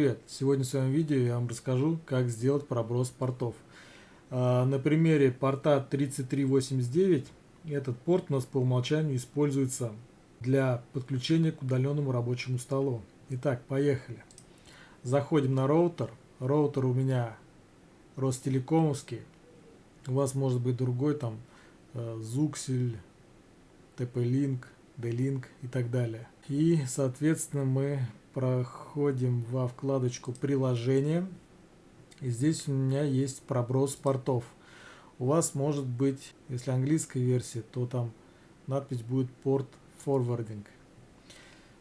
привет! Сегодня в своем видео я вам расскажу, как сделать проброс портов. А, на примере порта 3389 этот порт у нас по умолчанию используется для подключения к удаленному рабочему столу. Итак, поехали. Заходим на роутер. Роутер у меня Ростелекомовский. У вас может быть другой, там Zuxel, TP-Link, D-Link и так далее. И, соответственно, мы проходим во вкладочку приложения. И здесь у меня есть проброс портов. У вас может быть, если английская версия, то там надпись будет порт forwarding.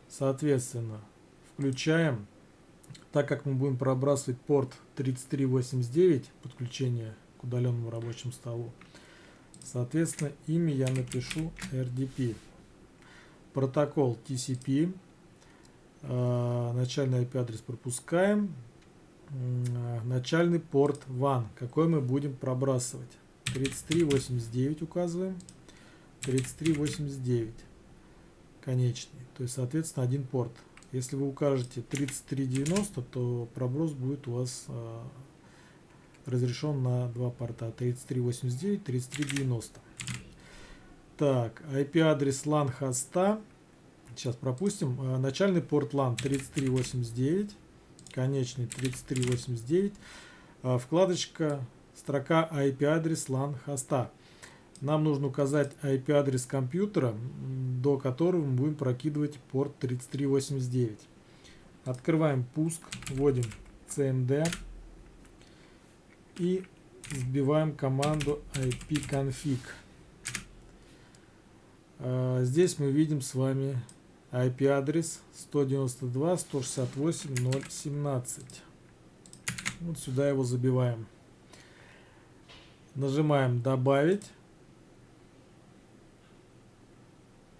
Соответственно, включаем. Так как мы будем пробрасывать порт 3389, подключение к удаленному рабочему столу, соответственно, имя я напишу RDP. Протокол TCP начальный IP-адрес пропускаем. Э, начальный порт WAN, какой мы будем пробрасывать. 3389 указываем. 3389 конечный. То есть, соответственно, один порт. Если вы укажете 3390, то проброс будет у вас э, разрешен на два порта 3389, 3390. Так, IP-адрес LAN хоста Сейчас пропустим. Э, начальный порт LAN 3389, конечный 3389. Э, вкладочка, строка IP-адрес LAN хоста. Нам нужно указать IP-адрес компьютера, до которого мы будем прокидывать порт 3389. Открываем пуск, вводим cmd и сбиваем команду ipconfig. Э, здесь мы видим с вами IP-адрес 192.168.0.17. Вот сюда его забиваем. Нажимаем «Добавить».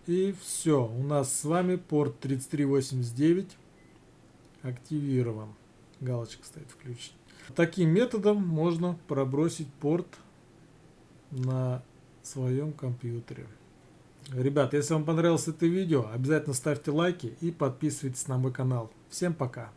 И все, у нас с вами порт 3389 активирован. Галочка стоит включить. Таким методом можно пробросить порт на своем компьютере. Ребят, если вам понравилось это видео, обязательно ставьте лайки и подписывайтесь на мой канал. Всем пока!